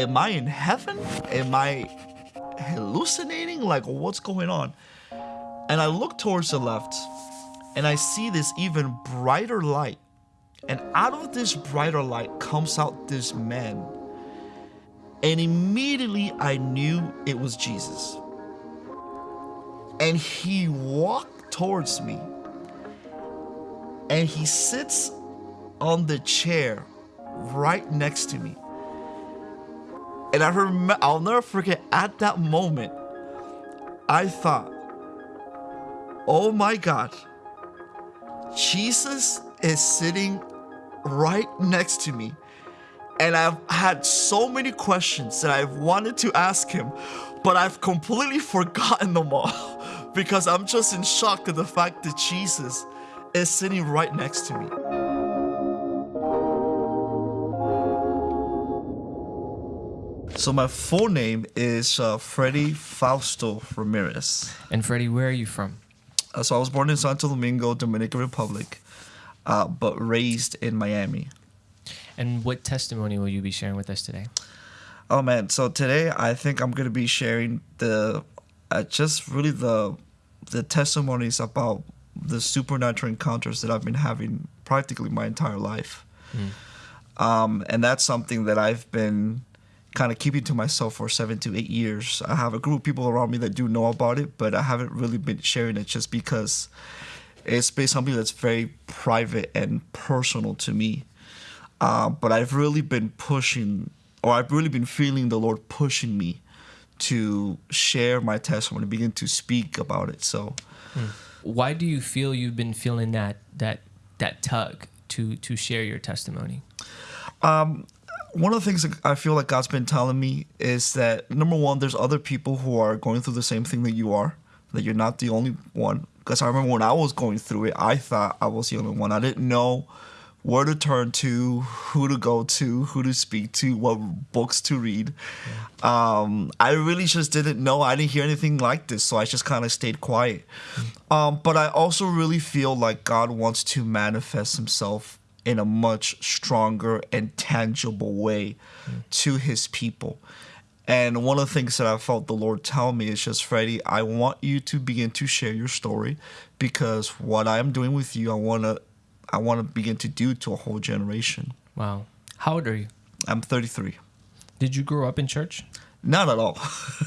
am I in heaven? Am I hallucinating? Like, what's going on? And I look towards the left and I see this even brighter light. And out of this brighter light comes out this man. And immediately I knew it was Jesus. And he walked towards me. And he sits on the chair right next to me. And I remember, I'll never forget at that moment, I thought, oh my God, Jesus is sitting right next to me. And I've had so many questions that I've wanted to ask him, but I've completely forgotten them all because I'm just in shock at the fact that Jesus is sitting right next to me. So my full name is uh, Freddie Fausto Ramirez. And Freddie, where are you from? Uh, so I was born in Santo Domingo, Dominican Republic, uh, but raised in Miami. And what testimony will you be sharing with us today? Oh man, so today I think I'm gonna be sharing the uh, just really the the testimonies about the supernatural encounters that I've been having practically my entire life. Mm. Um, and that's something that I've been kind of keeping to myself for seven to eight years. I have a group of people around me that do know about it, but I haven't really been sharing it just because it's been something that's very private and personal to me. Uh, but I've really been pushing, or I've really been feeling the Lord pushing me to share my testimony, begin to speak about it. So, hmm. why do you feel you've been feeling that that that tug to to share your testimony? Um, one of the things that I feel like God's been telling me is that number one, there's other people who are going through the same thing that you are, that you're not the only one. Because I remember when I was going through it, I thought I was the only one. I didn't know where to turn to, who to go to, who to speak to, what books to read. Yeah. Um, I really just didn't know. I didn't hear anything like this, so I just kind of stayed quiet. Mm. Um, but I also really feel like God wants to manifest Himself in a much stronger and tangible way mm. to his people. And one of the things that I felt the Lord tell me is just, Freddie, I want you to begin to share your story because what I'm doing with you, I want to, I want to begin to do to a whole generation. Wow. How old are you? I'm 33. Did you grow up in church? Not at all.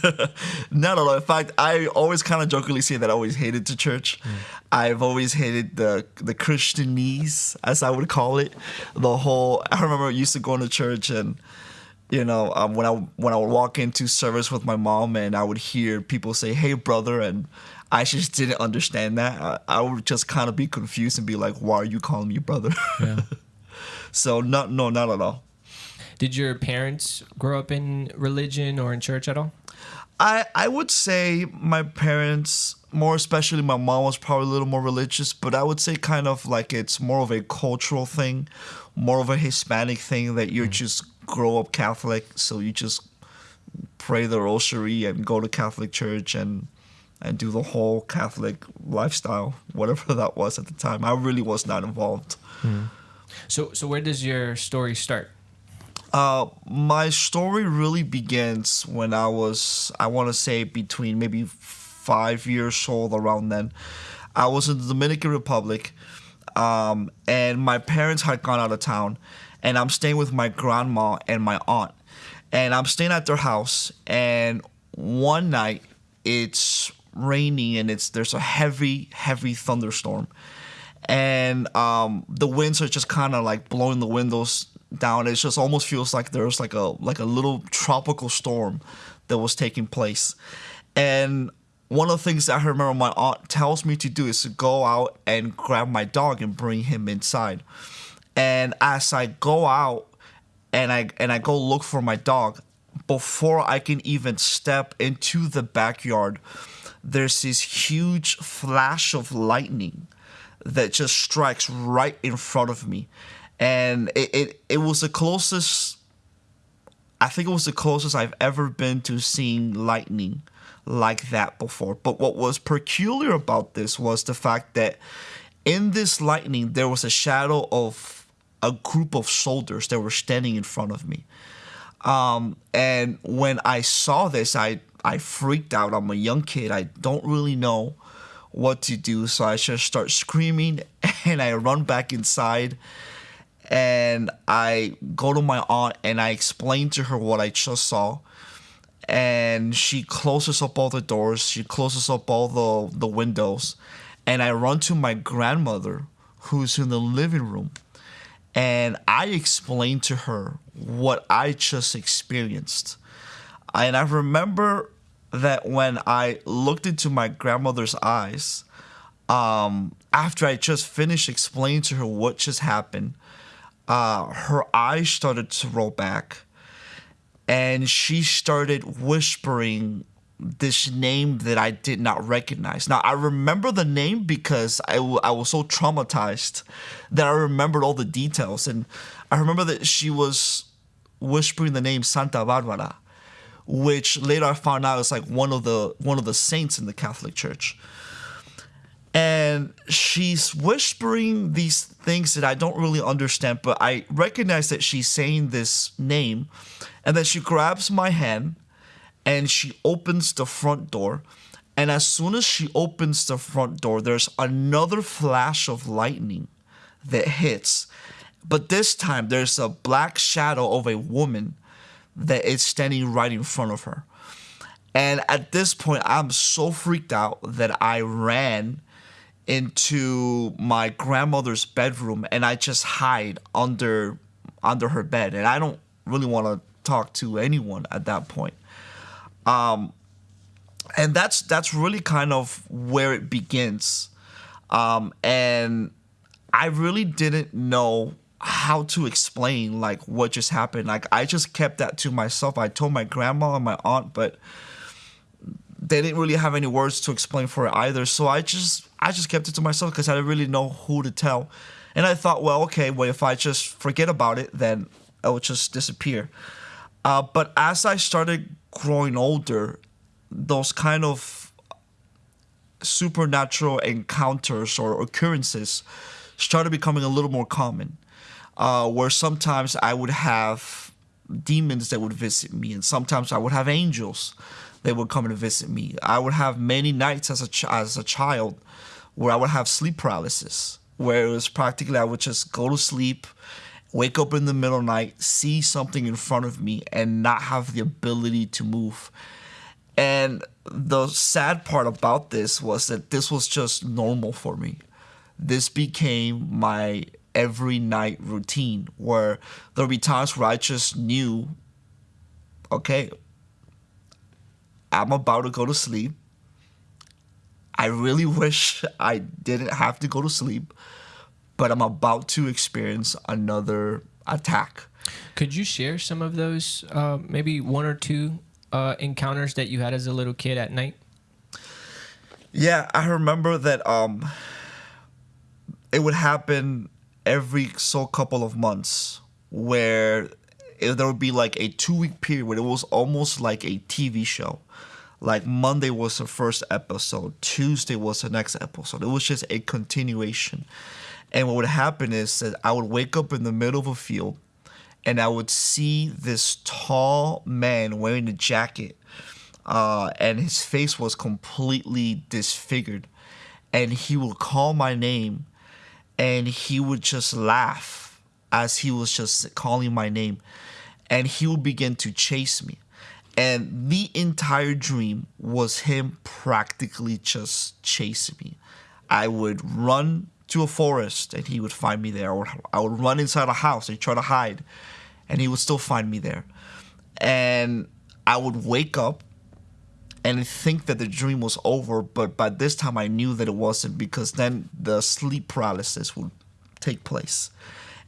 Not at all. In fact, I always kind of jokingly say that I always hated the church. Mm. I've always hated the the Christianese, as I would call it. The whole. I remember I used to go to church and. You know, um, when I when I would walk into service with my mom and I would hear people say, "Hey, brother," and I just didn't understand that. I, I would just kind of be confused and be like, "Why are you calling me brother?" Yeah. so not no, not at all. Did your parents grow up in religion or in church at all? I I would say my parents, more especially my mom, was probably a little more religious, but I would say kind of like it's more of a cultural thing, more of a Hispanic thing that you mm. just grow up Catholic, so you just pray the rosary and go to Catholic church and and do the whole Catholic lifestyle, whatever that was at the time. I really was not involved. Mm. So so where does your story start? Uh, my story really begins when I was, I want to say, between maybe five years old, around then. I was in the Dominican Republic, um, and my parents had gone out of town, and I'm staying with my grandma and my aunt. And I'm staying at their house, and one night it's raining and it's there's a heavy, heavy thunderstorm. And um, the winds are just kind of like blowing the windows down. It just almost feels like there's like a like a little tropical storm that was taking place. And one of the things that I remember my aunt tells me to do is to go out and grab my dog and bring him inside. And as I go out and I and I go look for my dog, before I can even step into the backyard, there's this huge flash of lightning that just strikes right in front of me and it, it it was the closest I think it was the closest I've ever been to seeing lightning like that before. But what was peculiar about this was the fact that in this lightning there was a shadow of a group of soldiers that were standing in front of me. Um, and when I saw this, I I freaked out. I'm a young kid. I don't really know what to do, so I just start screaming and I run back inside and I go to my aunt and I explain to her what I just saw. And she closes up all the doors, she closes up all the, the windows, and I run to my grandmother who's in the living room. And I explain to her what I just experienced. And I remember that when I looked into my grandmother's eyes, um, after I just finished explaining to her what just happened, uh, her eyes started to roll back and she started whispering this name that I did not recognize. Now, I remember the name because I, w- I was so traumatized that I remembered all the details. And I remember that she was whispering the name Santa Barbara, which later I found out is like one of the one of the saints in the Catholic Church and she's whispering these things that I don't really understand, but I recognize that she's saying this name, and then she grabs my hand and she opens the front door. And as soon as she opens the front door, there's another flash of lightning that hits. But this time, there's a black shadow of a woman that is standing right in front of her. And at this point, I'm so freaked out that I ran into my grandmother's bedroom and I just hide under under her bed and I don't really want to talk to anyone at that point. Um and that's that's really kind of where it begins. Um and I really didn't know how to explain like what just happened. Like I just kept that to myself. I told my grandma and my aunt, but they didn't really have any words to explain for it either. So I just I just kept it to myself because I didn't really know who to tell. And I thought, well, okay, well if I just forget about it, then it would just disappear. Uh, but as I started growing older, those kind of supernatural encounters or occurrences started becoming a little more common. Uh, where sometimes I would have demons that would visit me, and sometimes I would have angels that would come and visit me. I would have many nights as a ch- as a child where I would have sleep paralysis, where it was practically I would just go to sleep, wake up in the middle of the night, see something in front of me, and not have the ability to move. And the sad part about this was that this was just normal for me. This became my every night routine where there'll be times where I just knew, okay, I'm about to go to sleep. I really wish I didn't have to go to sleep, but I'm about to experience another attack. Could you share some of those, uh, maybe one or two uh, encounters that you had as a little kid at night? Yeah, I remember that um, it would happen every so couple of months where it, there would be like a two week period where it was almost like a TV show. Like Monday was the first episode, Tuesday was the next episode. It was just a continuation. And what would happen is that I would wake up in the middle of a field and I would see this tall man wearing a jacket, uh, and his face was completely disfigured. And he would call my name and he would just laugh as he was just calling my name and he would begin to chase me and the entire dream was him practically just chasing me. I would run to a forest and he would find me there. Or i would run inside a house and try to hide and he would still find me there. And i would wake up and think that the dream was over but by this time i knew that it wasn't because then the sleep paralysis would take place.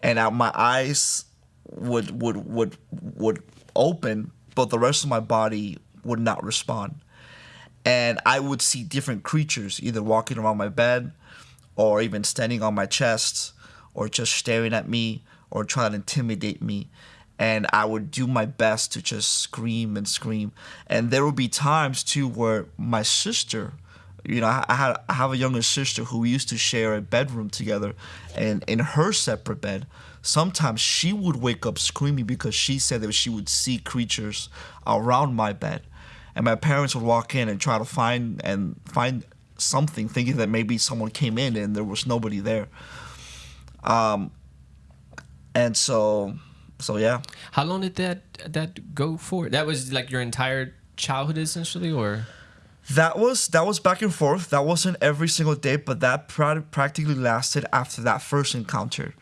And my eyes would would would would open but the rest of my body would not respond. And i would see different creatures either walking around my bed or even standing on my chest or just staring at me or trying to intimidate me. And I would do my best to just scream and scream. And there would be times too where my sister, you know, I had I have a younger sister who we used to share a bedroom together, and in her separate bed, sometimes she would wake up screaming because she said that she would see creatures around my bed. And my parents would walk in and try to find and find something, thinking that maybe someone came in and there was nobody there. Um, and so, so yeah. How long did that that go for? That was like your entire childhood, essentially, or that was that was back and forth. That wasn't every single day, but that pra- practically lasted after that first encounter.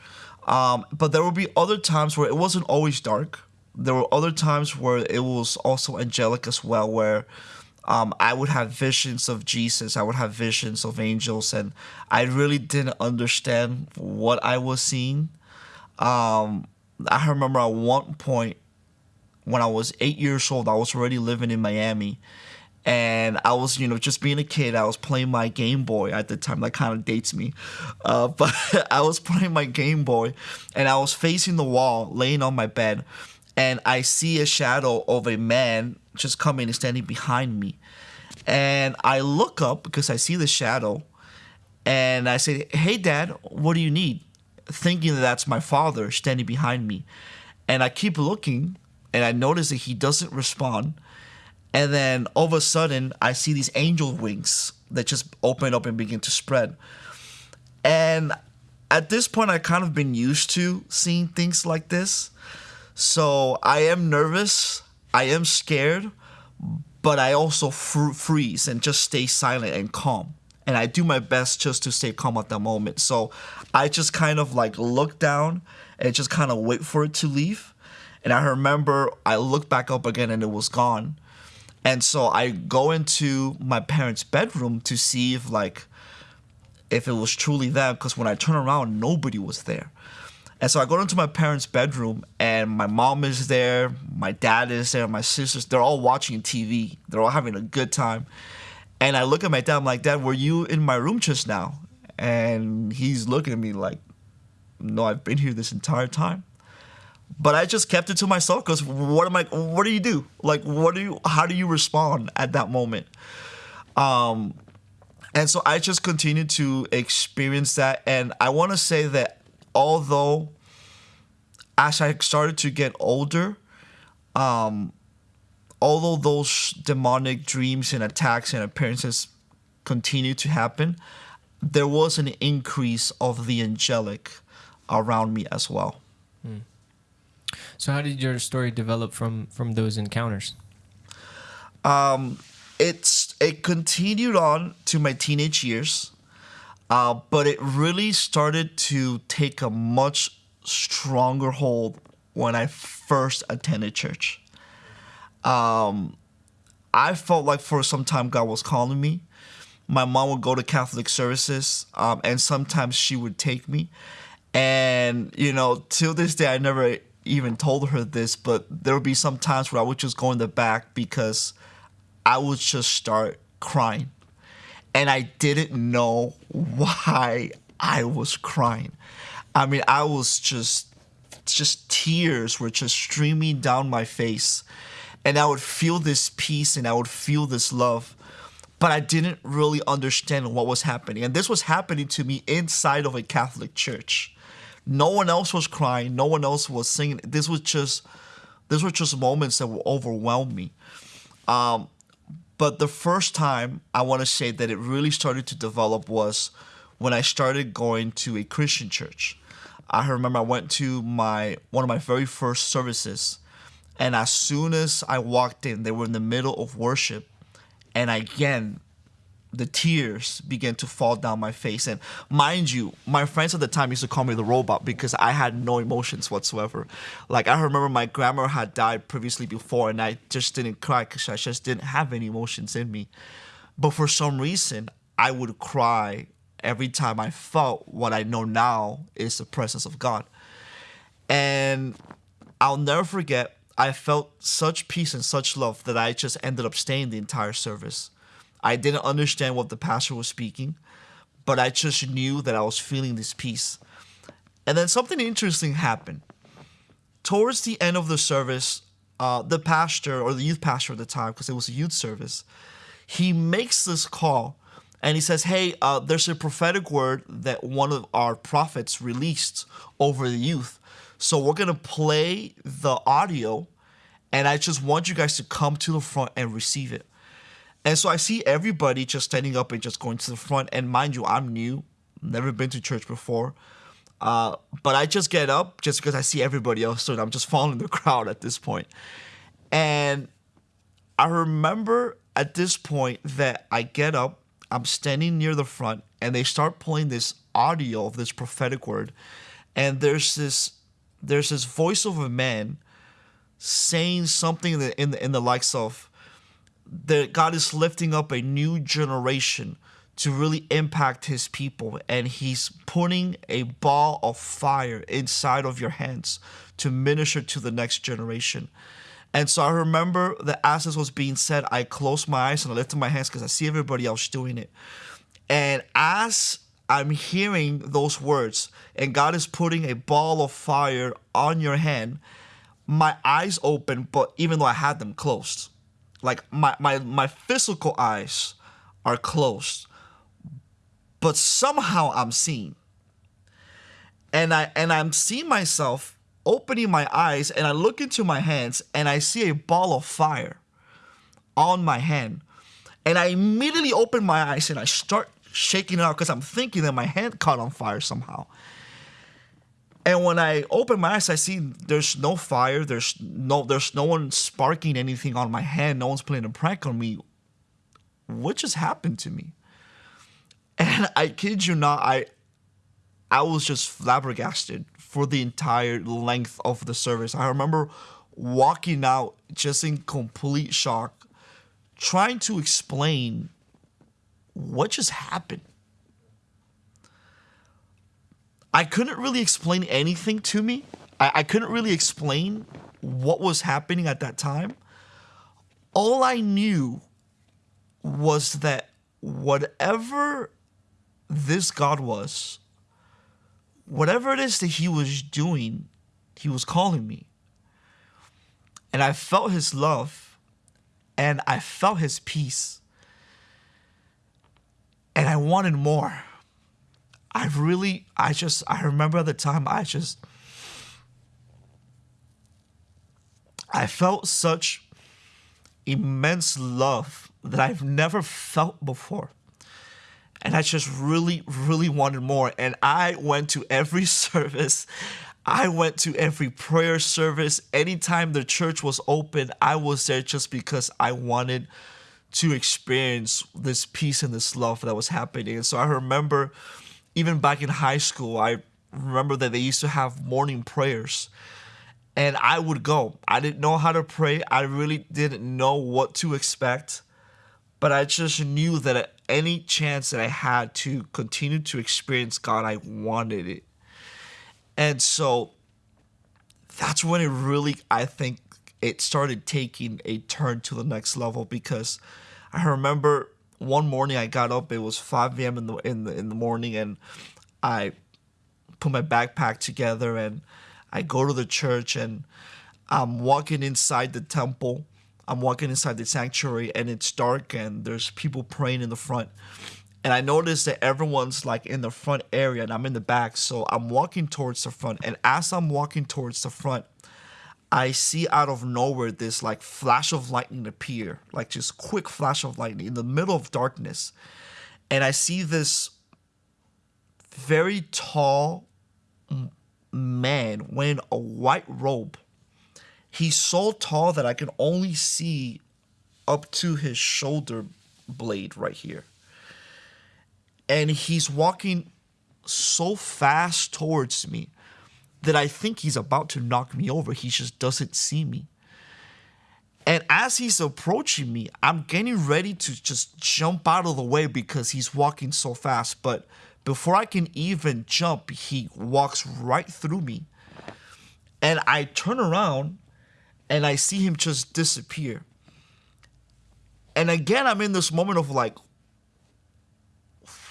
Um, but there would be other times where it wasn't always dark. There were other times where it was also angelic as well, where um, I would have visions of Jesus. I would have visions of angels, and I really didn't understand what I was seeing. Um, I remember at one point when I was eight years old, I was already living in Miami and I was, you know, just being a kid. I was playing my Game Boy at the time. That kind of dates me, uh, but I was playing my Game Boy, and I was facing the wall, laying on my bed, and I see a shadow of a man just coming and standing behind me, and I look up because I see the shadow, and I say, "Hey, Dad, what do you need?" Thinking that that's my father standing behind me, and I keep looking, and I notice that he doesn't respond and then all of a sudden, I see these angel wings that just open up and begin to spread. And at this point, I kind of been used to seeing things like this. So I am nervous, I am scared, but I also fr- freeze and just stay silent and calm. And I do my best just to stay calm at that moment. So I just kind of like look down and just kind of wait for it to leave. And I remember I looked back up again and it was gone. And so I go into my parents' bedroom to see if like if it was truly them because when I turn around nobody was there. And so I go into my parents' bedroom and my mom is there, my dad is there, my sisters, they're all watching TV. They're all having a good time. And I look at my dad, I'm like, Dad, were you in my room just now? And he's looking at me like, No, I've been here this entire time but I just kept it to myself because what am I? What do you do? Like, what do you? How do you respond at that moment? Um, and so I just continued to experience that, and I want to say that although as I started to get older, um, although those demonic dreams and attacks and appearances continued to happen, there was an increase of the angelic around me as well. Mm. So how did your story develop from from those encounters? Um, it's it continued on to my teenage years, uh, but it really started to take a much stronger hold when I first attended church. Um, I felt like for some time God was calling me. My mom would go to Catholic services, um, and sometimes she would take me. And you know, till this day, I never even told her this, but there would be some times where I would just go in the back because I would just start crying. And I didn't know why I was crying. I mean, I was just just tears were just streaming down my face. And I would feel this peace and I would feel this love. But I didn't really understand what was happening. And this was happening to me inside of a Catholic church. No one else was crying. No one else was singing. This was just, these were just moments that will overwhelm me. Um, but the first time I want to say that it really started to develop was when I started going to a Christian church. I remember I went to my one of my very first services, and as soon as I walked in, they were in the middle of worship, and again the tears began to fall down my face. And mind you, my friends at the time used to call me the robot because I had no emotions whatsoever. Like I remember my grandma had died previously before, and I just didn't cry because I just didn't have any emotions in me. But for some reason, I would cry every time I felt what I know now is the presence of God. And I'll never forget, I felt such peace and such love that I just ended up staying the entire service. I didn't understand what the pastor was speaking, but I just knew that I was feeling this peace. And then something interesting happened. Towards the end of the service, uh, the pastor or the youth pastor at the time, because it was a youth service, he makes this call and he says, Hey, uh, there's a prophetic word that one of our prophets released over the youth. So we're gonna play the audio, and I just want you guys to come to the front and receive it. And so I see everybody just standing up and just going to the front. And mind you, I'm new, never been to church before. Uh, but I just get up just because I see everybody else doing. I'm just following the crowd at this point. And I remember at this point that I get up, I'm standing near the front, and they start playing this audio of this prophetic word. And there's this there's this voice of a man saying something in the in the, in the likes of that God is lifting up a new generation to really impact his people and he's putting a ball of fire inside of your hands to minister to the next generation. And so I remember that as this was being said, I closed my eyes and I lifted my hands because I see everybody else doing it. And as I'm hearing those words, and God is putting a ball of fire on your hand, my eyes open, but even though I had them closed, like my, my, my physical eyes are closed, but somehow I'm seeing. And I and I'm seeing myself opening my eyes and I look into my hands and I see a ball of fire on my hand. And I immediately open my eyes and I start shaking it out because I'm thinking that my hand caught on fire somehow. And when I open my eyes, I see there's no fire. There's no there's no one sparking anything on my hand. No one's playing a prank on me. What just happened to me? And I kid you not, I I was just flabbergasted for the entire length of the service. I remember walking out just in complete shock, trying to explain what just happened. I couldn't really explain anything to me. I, I couldn't really explain what was happening at that time. All I knew was that whatever this God was, whatever it is that He was doing, He was calling me. And I felt His love and I felt His peace. And I wanted more. I really, I just, I remember at the time, I just, I felt such immense love that I've never felt before. And I just really, really wanted more. And I went to every service. I went to every prayer service. Anytime the church was open, I was there just because I wanted to experience this peace and this love that was happening. And so I remember even back in high school, I remember that they used to have morning prayers. And I would go. I didn't know how to pray. I really didn't know what to expect. But I just knew that any chance that I had to continue to experience God, I wanted it. And so that's when it really, I think, it started taking a turn to the next level because I remember one morning I got up. It was 5 a.m. in the in the in the morning, and I put my backpack together and I go to the church and I'm walking inside the temple. I'm walking inside the sanctuary and it's dark and there's people praying in the front. And I notice that everyone's like in the front area and I'm in the back. So I'm walking towards the front. And as I'm walking towards the front, I see out of nowhere this like flash of lightning appear, like just quick flash of lightning in the middle of darkness. And I see this very tall man wearing a white robe. He's so tall that I can only see up to his shoulder blade right here. And he's walking so fast towards me that I think he's about to knock me over. He just doesn't see me. And as he's approaching me, I'm getting ready to just jump out of the way because he's walking so fast. But before I can even jump, he walks right through me. And I turn around and I see him just disappear. And again, I'm in this moment of like,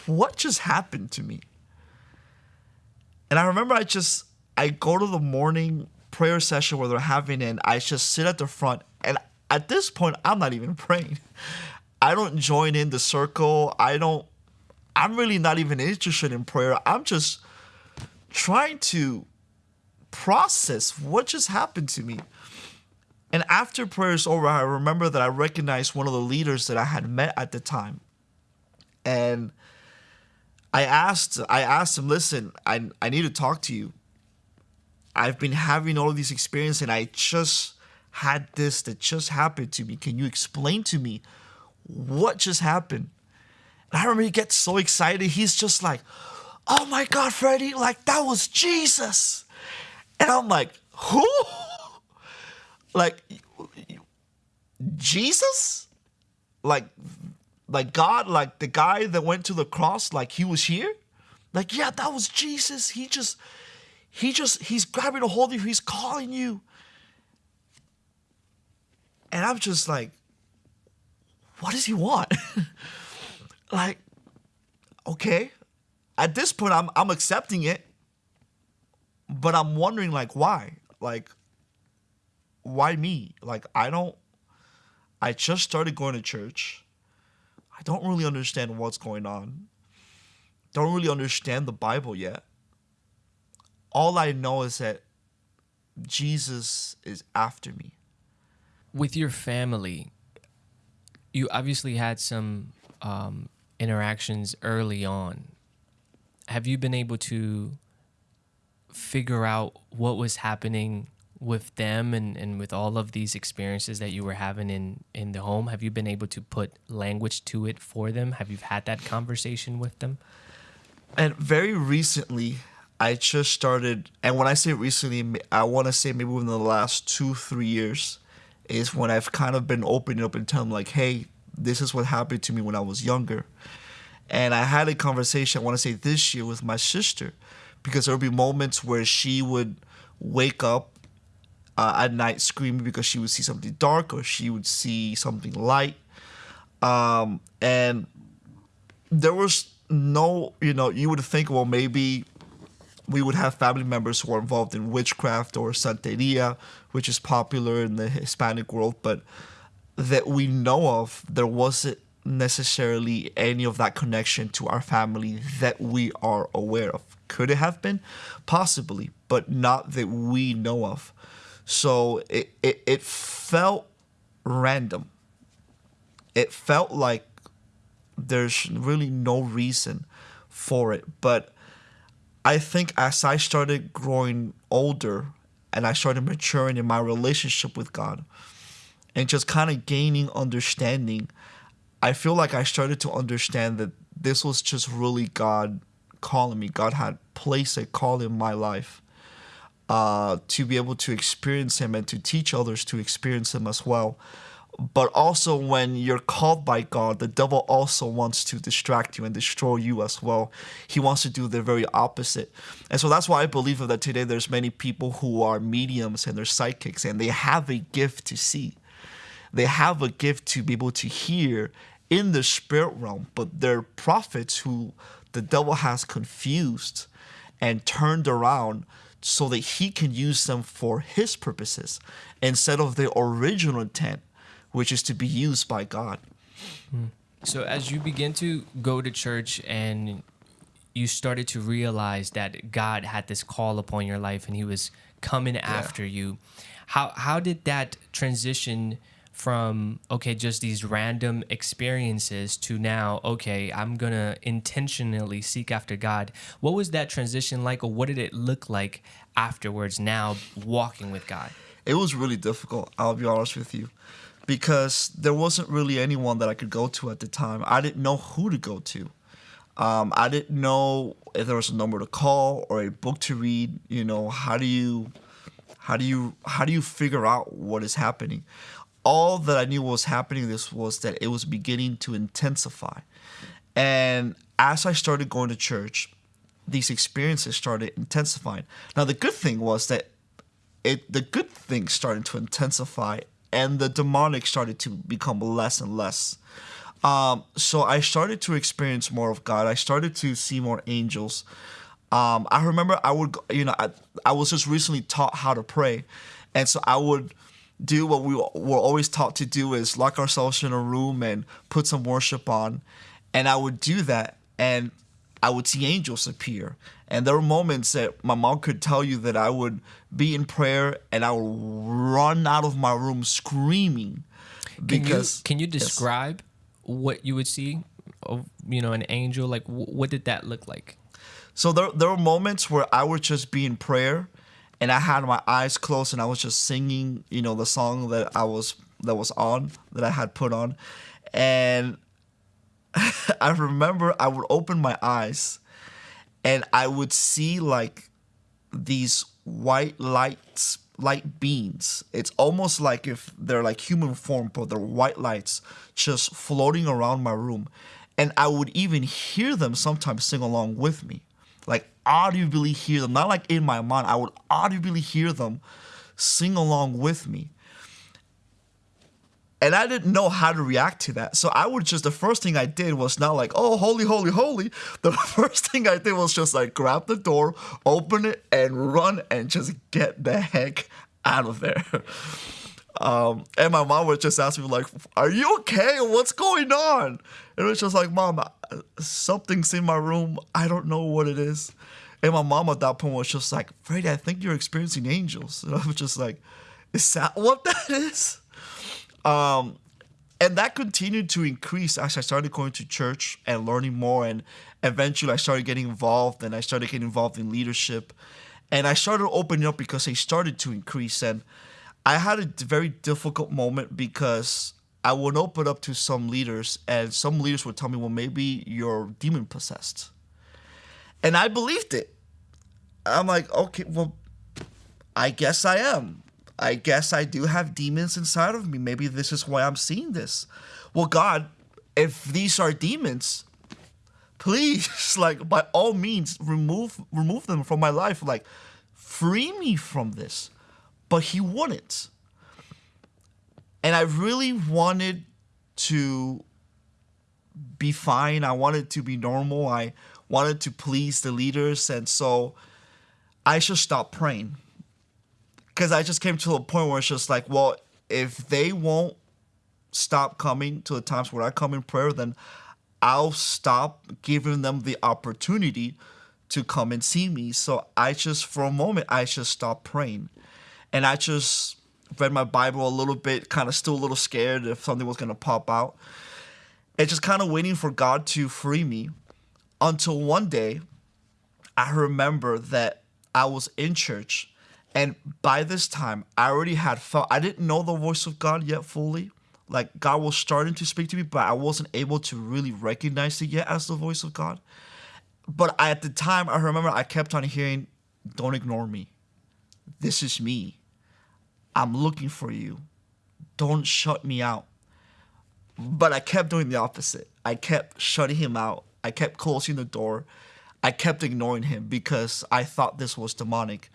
what just happened to me? And I remember I just I go to the morning prayer session where they're having it and I just sit at the front and at this point I'm not even praying. I don't join in the circle. I don't I'm really not even interested in prayer. I'm just trying to process what just happened to me. And after prayers over, I remember that I recognized one of the leaders that I had met at the time. And I asked I asked him, listen, I I need to talk to you. I've been having all of these experiences and I just had this that just happened to me. Can you explain to me what just happened? And I remember he gets so excited. He's just like, oh my God, Freddie, like that was Jesus. And I'm like, who? like Jesus? Like like God, like the guy that went to the cross, like he was here? Like, yeah, that was Jesus. He just, he just, he's grabbing a hold of you, he's calling you. And I'm just like, what does he want? like, okay. At this point, I'm I'm accepting it. But I'm wondering like why? Like, why me? Like, I don't I just started going to church. I don't really understand what's going on. Don't really understand the Bible yet. All I know is that Jesus is after me. With your family, you obviously had some um, interactions early on. Have you been able to figure out what was happening with them and, and with all of these experiences that you were having in, in the home? Have you been able to put language to it for them? Have you had that conversation with them? And very recently, I just started, and when I say recently, I want to say maybe within the last two, three years, is when I've kind of been opening up and telling like, hey, this is what happened to me when I was younger. And I had a conversation, I want to say this year, with my sister, because there would be moments where she would wake up uh, at night screaming because she would see something dark or she would see something light. Um, and there was no, you know, you would think, well, maybe we would have family members who are involved in witchcraft or santeria, which is popular in the Hispanic world, but that we know of, there wasn't necessarily any of that connection to our family that we are aware of. Could it have been? Possibly, but not that we know of. So it, it, it felt random. It felt like there's really no reason for it. But I think as I started growing older and I started maturing in my relationship with God and just kind of gaining understanding, I feel like I started to understand that this was just really God calling me. God had placed a call in my life uh, to be able to experience Him and to teach others to experience Him as well. But also, when you're called by God, the devil also wants to distract you and destroy you as well. He wants to do the very opposite. And so that's why I believe that today there's many people who are mediums and they're psychics and they have a gift to see. They have a gift to be able to hear in the spirit realm, but they're prophets who the devil has confused and turned around so that he can use them for his purposes instead of the original intent, which is to be used by God. Hmm. So, as you begin to go to church and you started to realize that God had this call upon your life and he was coming yeah. after you, how, how did that transition? from okay just these random experiences to now okay i'm gonna intentionally seek after god what was that transition like or what did it look like afterwards now walking with god it was really difficult i'll be honest with you because there wasn't really anyone that i could go to at the time i didn't know who to go to um, i didn't know if there was a number to call or a book to read you know how do you how do you how do you figure out what is happening all that I knew was happening this was that it was beginning to intensify. And as I started going to church, these experiences started intensifying. Now the good thing was that it the good things started to intensify and the demonic started to become less and less. Um, so I started to experience more of God. I started to see more angels. Um, I remember I would, you know, I, I was just recently taught how to pray. And so I would do what we were always taught to do is lock ourselves in a room and put some worship on. And I would do that. And I would see angels appear. And there were moments that my mom could tell you that I would be in prayer and I would run out of my room screaming because can you, can you yes. describe what you would see of you know an angel like wh- what did that look like So there there were moments where I would just be in prayer and I had my eyes closed and I was just singing, you know, the song that I was that was on that I had put on. And I remember I would open my eyes and I would see like these white lights light beams. It's almost like if they're like human form, but they're white lights just floating around my room. And I would even hear them sometimes sing along with me. Like audibly hear them. Not like in my mind. I would audibly hear them sing along with me. And I didn't know how to react to that. So I would just, the first thing I did was not like, oh, holy, holy, holy. The first thing I did was just like grab the door, open it, and run and just get the heck out of there. Um, and my mom would just ask me, like, are you okay? What's going on? And it was just like, mom, something's in my room. I don't know what it is. And my mom at that point was just like, Freddie, I think you're experiencing angels. And I was just like, is that what that is? Um, and that continued to increase as I started going to church and learning more. And eventually I started getting involved and I started getting involved in leadership. And I started opening up because they started to increase. And I had a very difficult moment because I would open up to some leaders and some leaders would tell me, well, maybe you're demon possessed. And I believed it. I'm like, okay, well, I guess I am. I guess I do have demons inside of me. Maybe this is why I'm seeing this. Well, God, if these are demons, please, like by all means, remove remove them from my life. Like, free me from this. But he wouldn't. And I really wanted to be fine. I wanted to be normal. I wanted to please the leaders. And so I just stopped praying because I just came to a point where it's just like, well, if they won't stop coming to the times where I come in prayer, then I'll stop giving them the opportunity to come and see me. So I just, for a moment, I just stopped praying. And I just read my Bible a little bit, kind of still a little scared if something was going to pop out. And just kind of waiting for God to free me until one day I remember that I was in church and by this time, I already had felt, I didn't know the voice of God yet fully. Like God was starting to speak to me, but I wasn't able to really recognize it yet as the voice of God. But I, at the time, I remember I kept on hearing, Don't ignore me. This is me. I'm looking for you. Don't shut me out. But I kept doing the opposite. I kept shutting him out. I kept closing the door. I kept ignoring him because I thought this was demonic.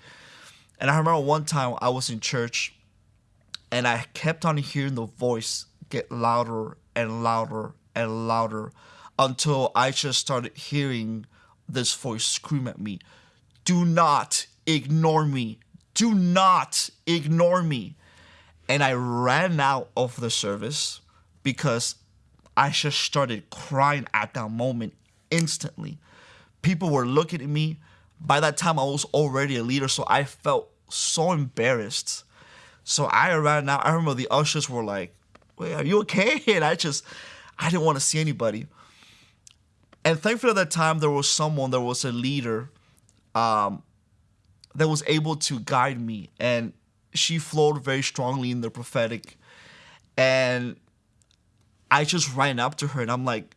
And I remember one time I was in church and I kept on hearing the voice get louder and louder and louder until I just started hearing this voice scream at me Do not ignore me. Do not ignore me. And I ran out of the service because I just started crying at that moment instantly. People were looking at me by that time I was already a leader, so I felt so embarrassed. So I ran out. I remember the ushers were like, "Wait, are you okay?" And I just, I didn't want to see anybody. And thankfully at that time there was someone, there was a leader, um, that was able to guide me, and she flowed very strongly in the prophetic, and I just ran up to her and I'm like,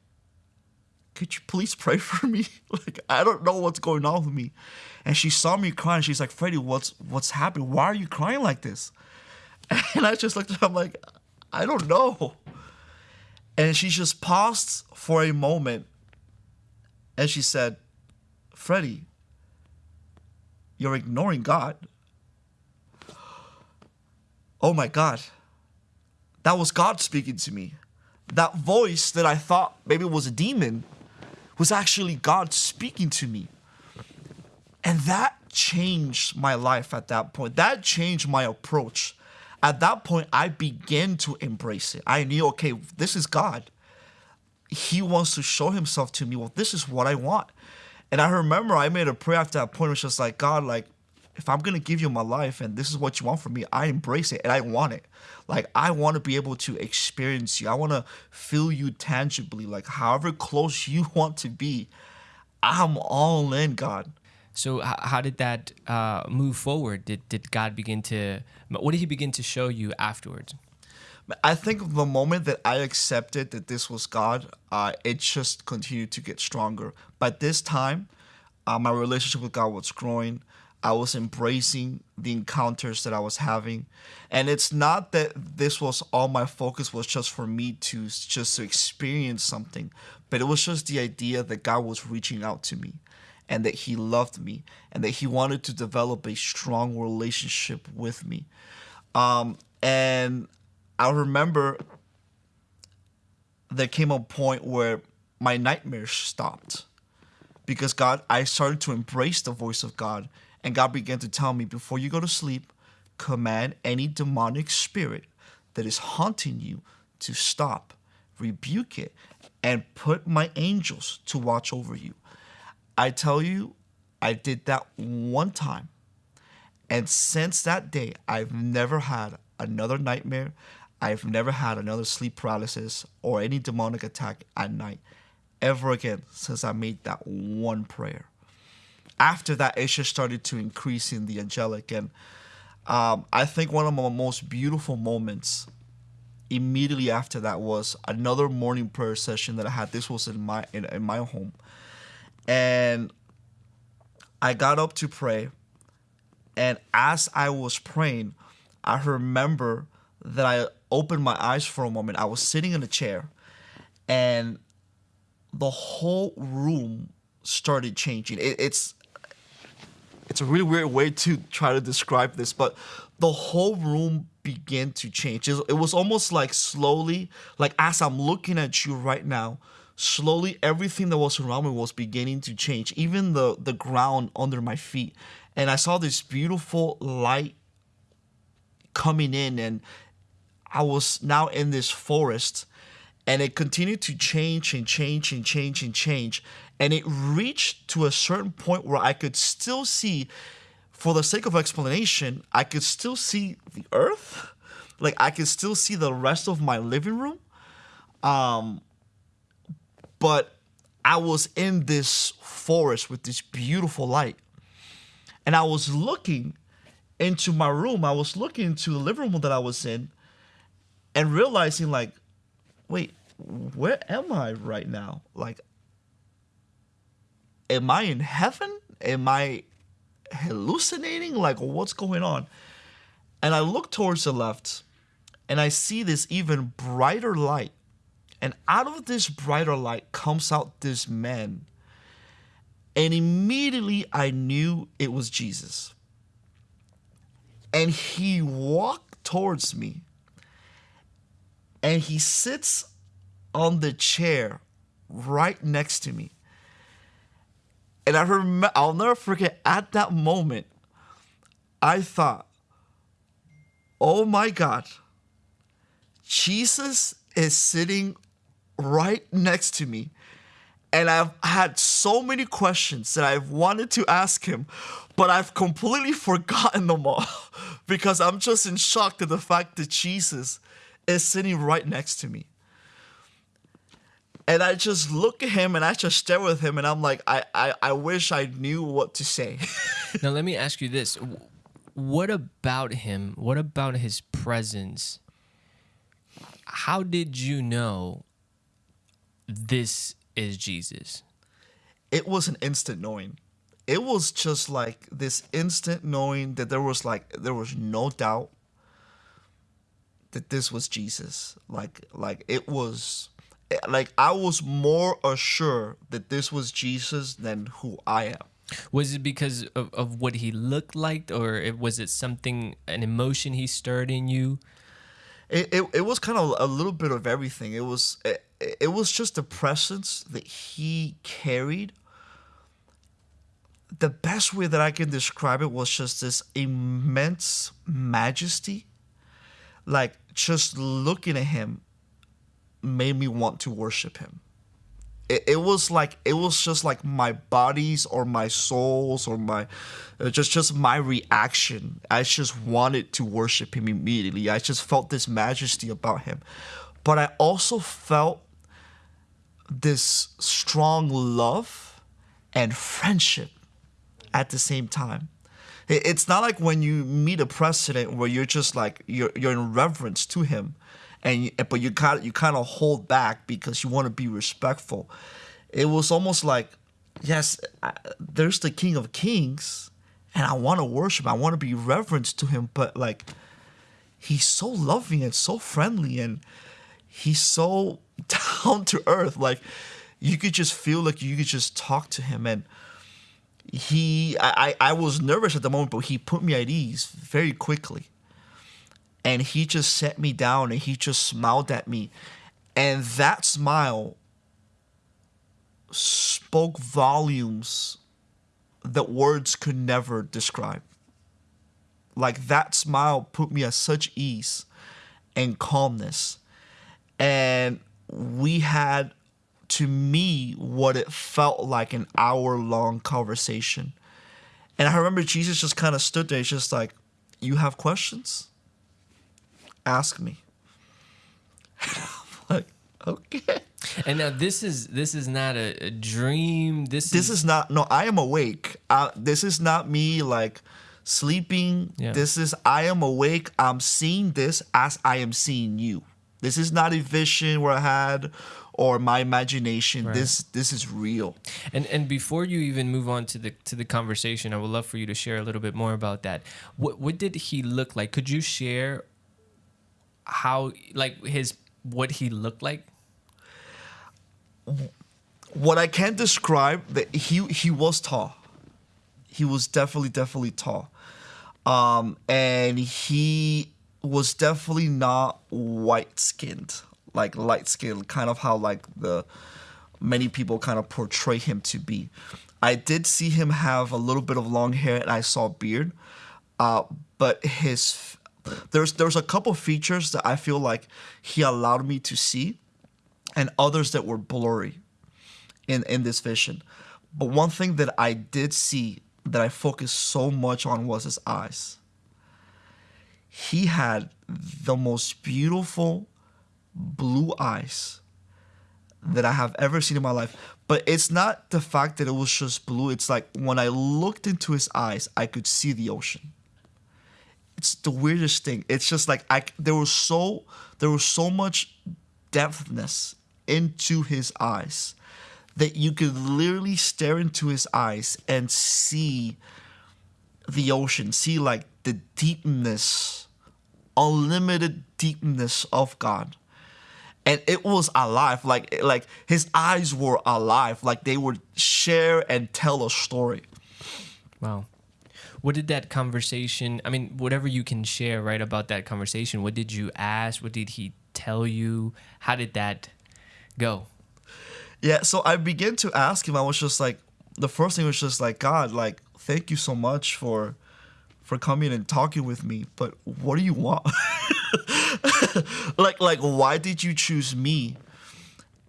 could you please pray for me? like I don't know what's going on with me. And she saw me crying. She's like, Freddie, what's what's happening? Why are you crying like this? And I just looked at her, I'm like, I don't know. And she just paused for a moment and she said, Freddie, you're ignoring God. Oh my God. That was God speaking to me. That voice that I thought maybe was a demon was actually God speaking to me. And that changed my life at that point. That changed my approach. At that point, I began to embrace it. I knew, okay, this is God. He wants to show himself to me. Well, this is what I want. And I remember I made a prayer after that point. It was like, God, like, if I'm gonna give you my life and this is what you want from me, I embrace it and I want it. Like I want to be able to experience you. I want to feel you tangibly. Like however close you want to be, I'm all in, God. So how did that uh, move forward? Did did God begin to? What did He begin to show you afterwards? I think the moment that I accepted that this was God, uh, it just continued to get stronger. By this time, uh, my relationship with God was growing. I was embracing the encounters that I was having. And it's not that this was all my focus was just for me to just to experience something, but it was just the idea that God was reaching out to me and that he loved me and that he wanted to develop a strong relationship with me. Um, and I remember there came a point where my nightmares stopped because God, I started to embrace the voice of God and God began to tell me before you go to sleep, command any demonic spirit that is haunting you to stop, rebuke it, and put my angels to watch over you. I tell you, I did that one time. And since that day, I've never had another nightmare. I've never had another sleep paralysis or any demonic attack at night ever again since I made that one prayer after that, it just started to increase in the angelic. And um, I think one of my most beautiful moments immediately after that was another morning prayer session that I had. This was in my in, in my home, and I got up to pray. And as I was praying, I remember that I opened my eyes for a moment. I was sitting in a chair, and the whole room started changing. It, it's it's a really weird way to try to describe this, but the whole room began to change. It was almost like slowly, like as I'm looking at you right now, slowly everything that was around me was beginning to change, even the the ground under my feet. And I saw this beautiful light coming in and I was now in this forest and it continued to change and change and change and change and it reached to a certain point where I could still see, for the sake of explanation, I could still see the earth. Like I could still see the rest of my living room. Um, but I was in this forest with this beautiful light. And I was looking into my room. I was looking into the living room that I was in and realizing like, wait, where am I right now? Like am I in heaven? Am I hallucinating? Like, what's going on? And I look towards the left and I see this even brighter light. And out of this brighter light comes out this man. And immediately I knew it was Jesus. And he walked towards me. And he sits on the chair right next to me. And I remember, I'll never forget at that moment, I thought, oh my God, Jesus is sitting right next to me. And I've had so many questions that I've wanted to ask him, but I've completely forgotten them all because I'm just in shock at the fact that Jesus is sitting right next to me. And I just look at him and I just stare with him and I'm like, I, I, I wish I knew what to say. now, let me ask you this. What about him? What about his presence? How did you know this is Jesus? It was an instant knowing. It was just like this instant knowing that there was like there was no doubt that this was Jesus. Like like it was like I was more assured that this was Jesus than who I am. Was it because of, of what he looked like, or was it something, an emotion he stirred in you? It, it, it was kind of a little bit of everything. It was it, it was just the presence that he carried. The best way that I can describe it was just this immense majesty. Like just looking at him made me want to worship him. it, it was like it was just like my body's or my soul's or my uh, just just my reaction. I just wanted to worship him immediately. I just felt this majesty about him, but I also felt this strong love and friendship at the same time. It- It's not like when you meet a president where you're just like you're you're in reverence to him, and you, eh, but you kind you kind of hold back because you want to be respectful. It was almost like, yes, I, there's the King of Kings, and I want to worship. I want to be reverence to him, but like, he's so loving and so friendly, and he's so down to earth. Like, you could just feel like you could just talk to him and he I I was nervous at the moment, but he put me at ease very quickly. And he just set me down and he just smiled at me. And that smile spoke volumes that words could never describe. Like that smile put me at such ease and calmness. And we had to me what it felt like an hour long conversation. And I remember Jesus just kind of stood there, just like, You have questions? Ask me. like, okay. And now this is this is not a, a dream. This, This is not, no, I am awake. Uh, this is not me like sleeping. Yeah. This is, I am awake. I'm seeing this as I am seeing you. This is not a vision where I had or my imagination. Right. This this is real. And and before you even move on to the to the conversation, I would love for you to share a little bit more about that. What what did he look like? Could you share how like his what he looked like? what I can describe that he he was tall. He was definitely definitely tall, um, and he was definitely not white skinned, like light skinned, kind of how like the many people kind of portray him to be. I did see him have a little bit of long hair, and I saw beard, uh, but his there's there's a couple features that I feel like he allowed me to see, and others that were blurry in in this vision. But one thing that I did see that I focused so much on was his eyes. He had the most beautiful blue eyes that I have ever seen in my life. But it's not the fact that it was just blue. It's like when I looked into his eyes, I could see the ocean. It's the weirdest thing. It's just like I there was so there was so much depthness into his eyes that you could literally stare into his eyes and see the ocean, see like the deepness, unlimited deepness of God. And it was alive, like like his eyes were alive, like they would share and tell a story. Wow. What did that conversation? I mean, whatever you can share, right, about that conversation. What did you ask? What did he tell you? How did that go? Yeah, so I began to ask him. I was just like, the first thing was just like, God, like, thank you so much for for coming and talking with me. But what do you want? like, like, why did you choose me?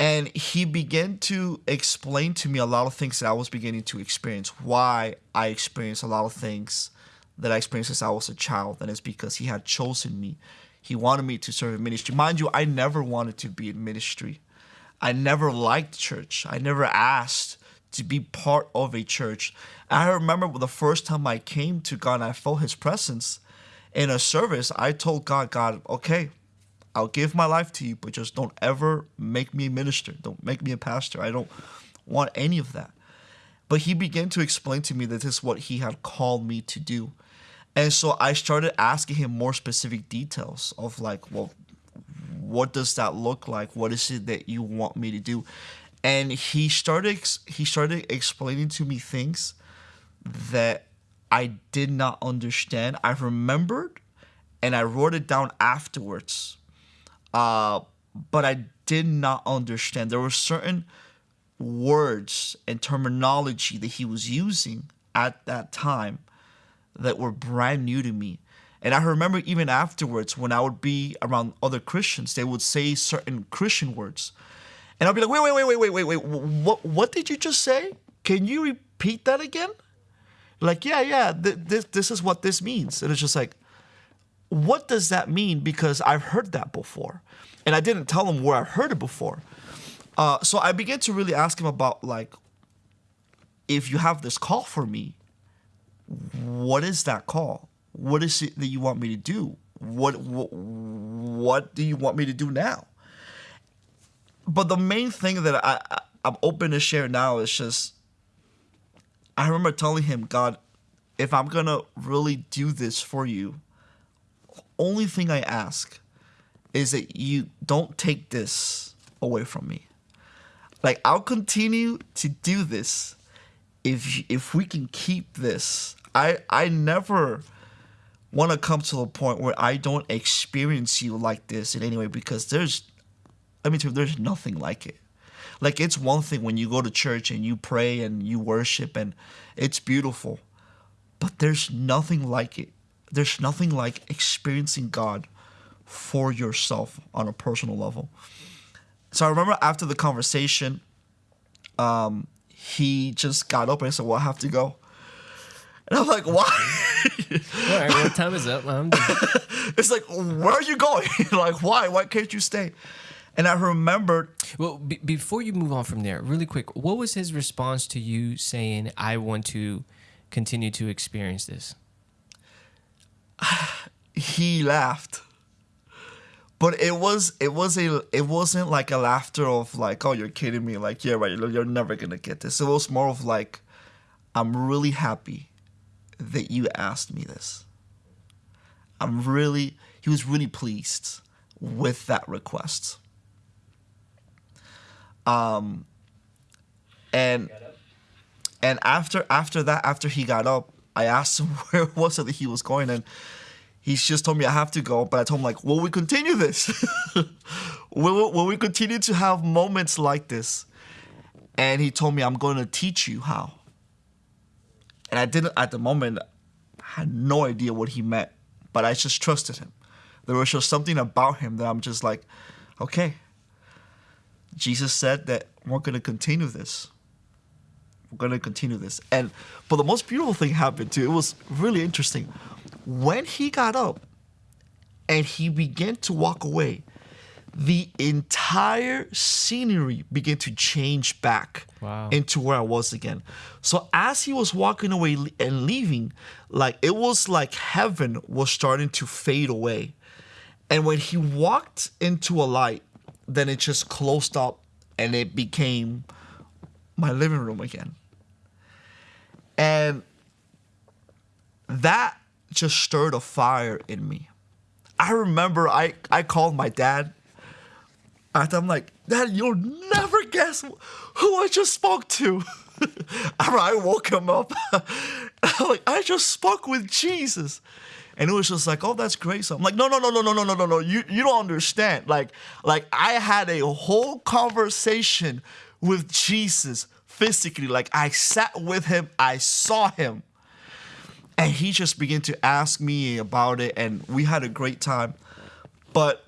And he began to explain to me a lot of things that I was beginning to experience. Why I experienced a lot of things that I experienced since I was a child, and it's because he had chosen me. He wanted me to serve in ministry. Mind you, I never wanted to be in ministry. I never liked church. I never asked to be part of a church. I remember the first time I came to God and I felt His presence in a service. I told God, God, okay, I'll give my life to you, but just don't ever make me a minister. Don't make me a pastor. I don't want any of that. But He began to explain to me that this is what He had called me to do. And so I started asking Him more specific details of like, well, what does that look like what is it that you want me to do and he started he started explaining to me things that i did not understand i remembered and i wrote it down afterwards uh, but i did not understand there were certain words and terminology that he was using at that time that were brand new to me and I remember even afterwards, when I would be around other Christians, they would say certain Christian words. And I'll be like, wait, wait, wait, wait, wait, wait, wait. What what did you just say? Can you repeat that again? Like, yeah, yeah, th- this this is what this means. And it's just like, what does that mean? Because I've heard that before. And I didn't tell him where I heard it before. Uh, so I began to really ask him about like, if you have this call for me, what is that call? What is it that you want me to do? What what, what do you want me to do now? But the main thing that I, I I'm open to share now is just I remember telling him, God, if I'm gonna really do this for you, only thing I ask is that you don't take this away from me. Like I'll continue to do this if if we can keep this. I I never want to come to a point where I don't experience you like this in any way because there's I mean there's nothing like it. Like it's one thing when you go to church and you pray and you worship and it's beautiful. But there's nothing like it. There's nothing like experiencing God for yourself on a personal level. So I remember after the conversation, um, he just got up and said, Well, I have to go. And I'm like, Why? All right, well, time is up. It's like, Where are you going? like, why? Why can't you stay? And I remembered Well, be before you move on from there, really quick, what was his response to you saying, "I want to continue to experience this"? he laughed. But it was it was a it wasn't like a laughter of like oh you're kidding me. Like yeah right you're never gonna get this. It was more of like i'm really happy that you asked me this. I'm really he was really pleased with that request. Um and and after after that after he got up i asked him where it was that he was going and he's just told me I have to go, but I told him like, will we continue this? will, will we continue to have moments like this? And he told me I'm going to teach you how. And I didn't at the moment. Had no idea what he meant, but I just trusted him. There was just something about him that I'm just like, okay. Jesus said that we're going to continue this. We're going to continue this. And but the most beautiful thing happened too. It was really interesting when he got up and he began to walk away, the entire scenery began to change back Wow. into where I was again. So as he was walking away and leaving, like it was like heaven was starting to fade away. And when he walked into a light, then it just closed up and it became my living room again. And that just stirred a fire in me. I remember I, I called my dad. And I'm like, Dad, you'll never guess who I just spoke to. I woke him up. I'm like, I just spoke with Jesus. And it was just like, oh, that's great. So I'm like, no, no, no, no, no, no, no, no, no. You you don't understand. Like, like I had a whole conversation with Jesus physically. Like I sat with him, I saw him. And he just began to ask me about it and we had a great time. But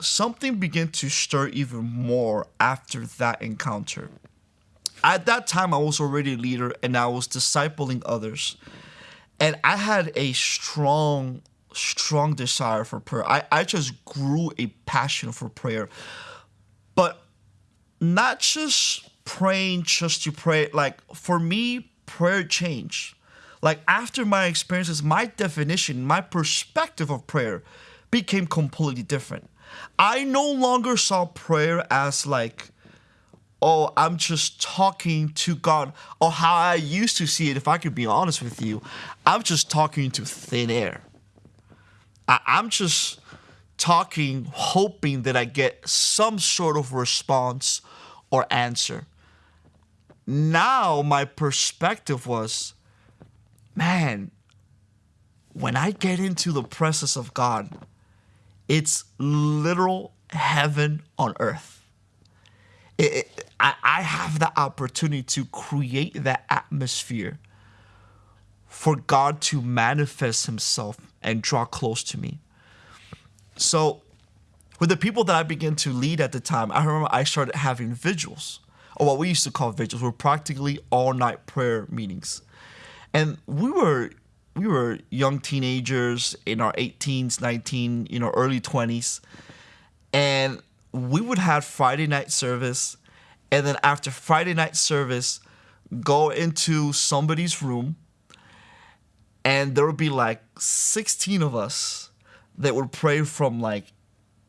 something began to stir even more after that encounter. At that time i was already a leader and i was discipling others. And i had a strong strong desire for prayer. I, I just grew a passion for prayer. But not just praying just to pray like for me prayer changed like after my experiences, my definition, my perspective of prayer became completely different. I no longer saw prayer as like, oh, I'm just talking to God, or how I used to see it, if I could be honest with you, I'm just talking to thin air. I- I'm just talking, hoping that I get some sort of response or answer. Now, my perspective was, man, when I get into the presence of God, it's literal heaven on earth. It, it, I, I have the opportunity to create that atmosphere for God to manifest Himself and draw close to me. So, with the people that I began to lead at the time, I remember I started having vigils, or what we used to call vigils, were practically all night prayer meetings, and we were we were young teenagers in our 18s, 19, you know, early 20s, and we would have Friday night service, and then after Friday night service, go into somebody's room, and there would be like 16 of us that would pray from like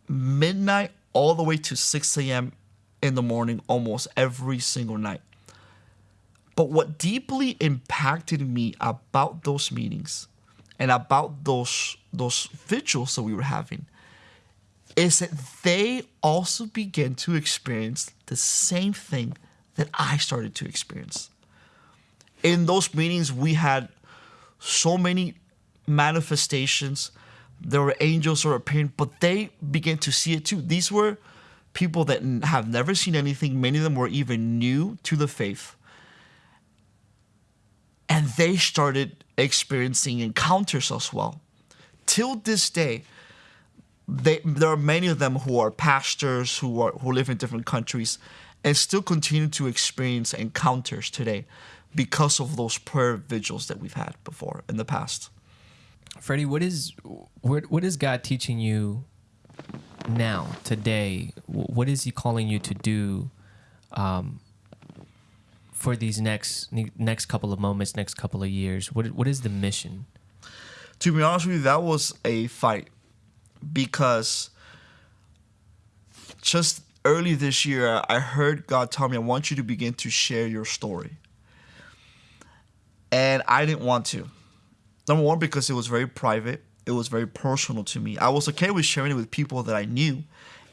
midnight all the way to 6 a.m. in the morning almost every single night. But what deeply impacted me about those meetings and about those those vigils that we were having is that they also began to experience the same thing that I started to experience. In those meetings, we had so many manifestations. There were angels or appearing, but they began to see it too. These were people that have never seen anything. Many of them were even new to the faith. And they started experiencing encounters as well. Till this day, they, there are many of them who are pastors who are who live in different countries and still continue to experience encounters today because of those prayer vigils that we've had before in the past. Freddie, what is what, what is God teaching you now today? What is He calling you to do um, for these next next couple of moments, next couple of years? What what is the mission? To be honest with you, that was a fight because just early this year, I heard God tell me, I want you to begin to share your story. And I didn't want to. Number one, because it was very private, it was very personal to me. I was okay with sharing it with people that I knew,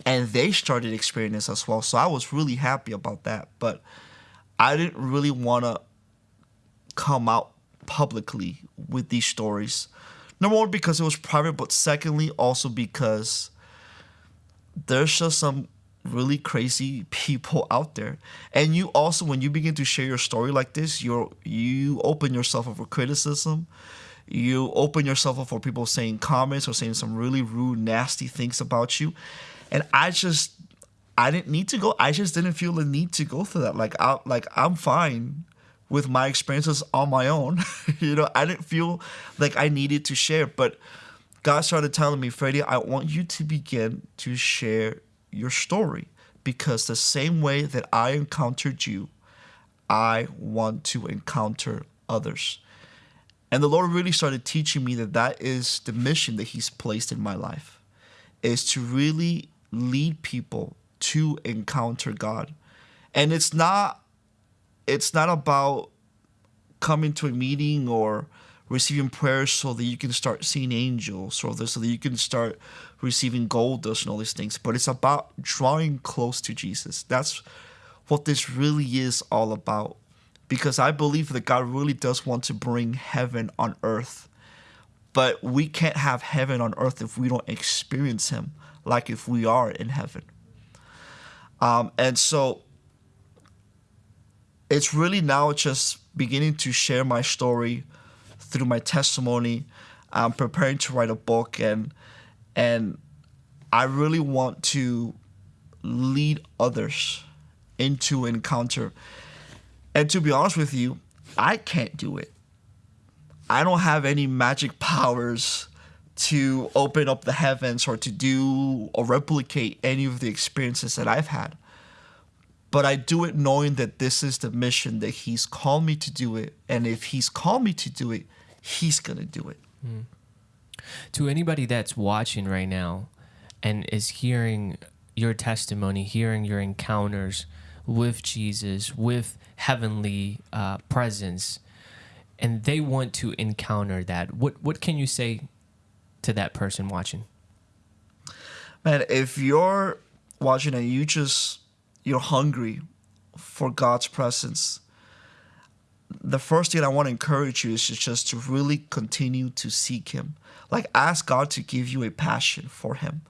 and they started experiencing this as well. So I was really happy about that. But I didn't really want to come out publicly with these stories Number one, because it was private, but secondly, also because there's just some really crazy people out there. And you also, when you begin to share your story like this, you're you open yourself up for criticism. You open yourself up for people saying comments or saying some really rude, nasty things about you. And I just I didn't need to go. I just didn't feel the need to go through that. Like I like I'm fine with my experiences on my own. you know, I didn't feel like I needed to share, but God started telling me, Freddie, I want you to begin to share your story because the same way that I encountered you, I want to encounter others. And the Lord really started teaching me that that is the mission that He's placed in my life, is to really lead people to encounter God. And it's not it's not about coming to a meeting or receiving prayers so that you can start seeing angels or so that you can start receiving gold dust and all these things but it's about drawing close to jesus that's what this really is all about because i believe that god really does want to bring heaven on earth but we can't have heaven on earth if we don't experience him like if we are in heaven um, and so it's really now just beginning to share my story through my testimony. I'm preparing to write a book and and I really want to lead others into encounter. And to be honest with you, I can't do it. I don't have any magic powers to open up the heavens or to do or replicate any of the experiences that I've had but I do it knowing that this is the mission that He's called me to do it. And if He's called me to do it, He's going to do it. Mm. To anybody that's watching right now and is hearing your testimony, hearing your encounters with Jesus, with heavenly uh, presence, and they want to encounter that, what, what can you say to that person watching? Man, if you're watching and you just you're hungry for God's presence, the first thing I want to encourage you is just to really continue to seek Him. Like, ask God to give you a passion for Him.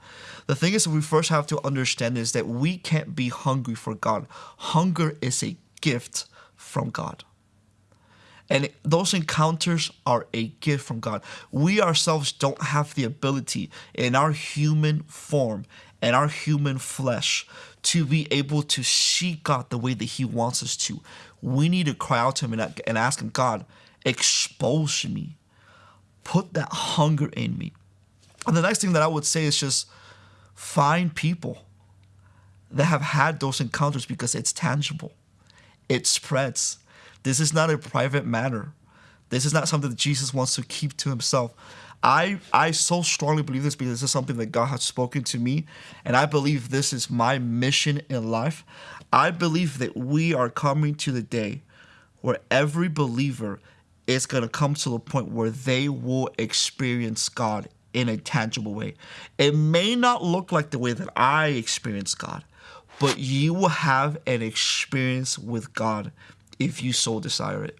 The thing is, we first have to understand is that we can't be hungry for God. Hunger is a gift from God. And those encounters are a gift from God. We ourselves don't have the ability in our human form and our human flesh to be able to seek God the way that He wants us to. We need to cry out to Him and, and ask Him, God, expose me, put that hunger in me. And the next thing that I would say is just find people that have had those encounters because it's tangible, it spreads. This is not a private matter. This is not something that Jesus wants to keep to himself. I I so strongly believe this because this is something that God has spoken to me, and I believe this is my mission in life. I believe that we are coming to the day where every believer is going to come to the point where they will experience God in a tangible way. It may not look like the way that I experience God, but you will have an experience with God if you so desire it.